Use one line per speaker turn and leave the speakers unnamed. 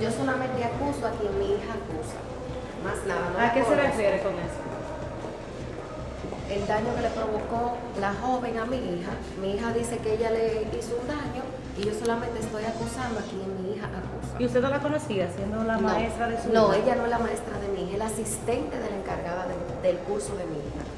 yo solamente acuso a quien mi hija acusa. Más nada. No
¿A qué se refiere con eso?
El daño que le provocó la joven a mi hija. Mi hija dice que ella le hizo un daño y yo solamente estoy acusando a quien mi hija acusa.
¿Y usted no la conocía siendo la maestra de su
no,
hija?
No, ella no es la maestra de mi hija, es la asistente de la encargada de, del curso de mi hija.